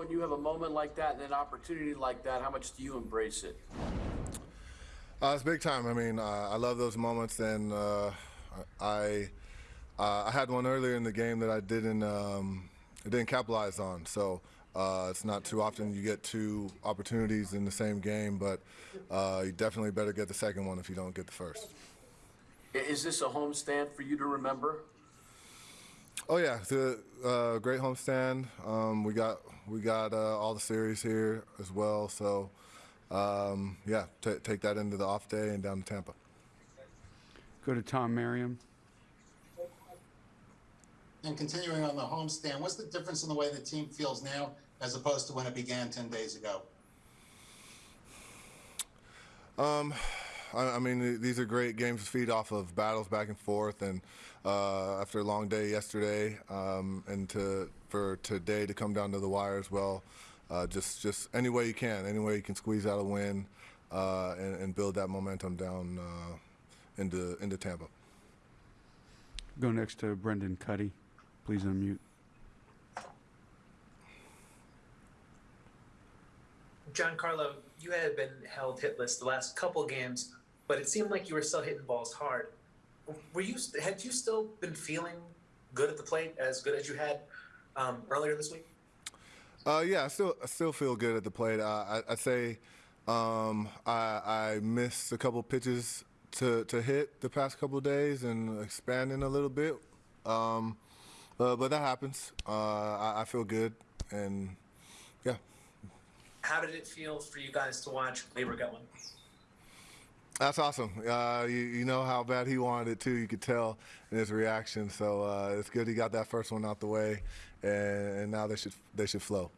when you have a moment like that and an opportunity like that, how much do you embrace it? Uh, it's big time. I mean, uh, I love those moments, and uh, I uh, I had one earlier in the game that I didn't um, I didn't capitalize on. So uh, it's not too often you get two opportunities in the same game, but uh, you definitely better get the second one if you don't get the first. Is this a home stand for you to remember? Oh yeah, it's a uh, great homestand. Um, we got we got uh, all the series here as well. So um, yeah, ta take that into the off day and down to Tampa. Go to Tom Merriam. And continuing on the homestand, what's the difference in the way the team feels now as opposed to when it began 10 days ago? I, I mean, these are great games to feed off of battles back and forth, and uh, after a long day yesterday, um, and to for today to come down to the wire as well, uh, just just any way you can, any way you can squeeze out a win, uh, and, and build that momentum down uh, into into Tampa. Go next to Brendan Kuty. Please unmute. Giancarlo, you had been held hitless the last couple games, but it seemed like you were still hitting balls hard. Were you had you still been feeling good at the plate, as good as you had um, earlier this week? Uh, yeah, I still I still feel good at the plate. Uh, I, I'd say um, I, I missed a couple pitches to, to hit the past couple of days and expanding a little bit. Um, uh, but that happens. Uh, I, I feel good, and yeah, How did it feel for you guys to watch Labor going? That's awesome. Uh, you, you know how bad he wanted it too. You could tell in his reaction. So uh, it's good he got that first one out the way, and, and now they should they should flow.